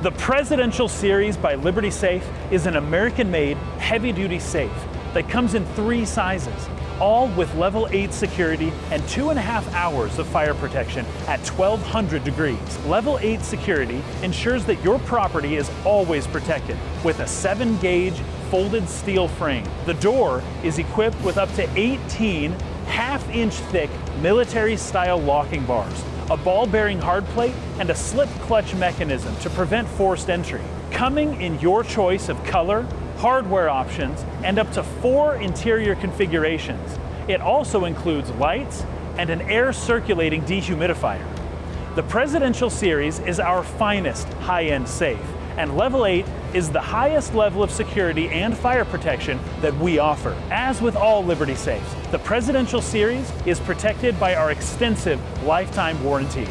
The Presidential Series by Liberty Safe is an American-made heavy-duty safe that comes in three sizes, all with level 8 security and two and a half hours of fire protection at 1200 degrees. Level 8 security ensures that your property is always protected with a 7 gauge folded steel frame. The door is equipped with up to 18 half inch thick military style locking bars, a ball bearing hard plate, and a slip clutch mechanism to prevent forced entry. Coming in your choice of color, hardware options, and up to four interior configurations. It also includes lights and an air circulating dehumidifier. The Presidential Series is our finest high-end safe, and Level 8 is the highest level of security and fire protection that we offer. As with all Liberty safes, the Presidential Series is protected by our extensive lifetime warranty.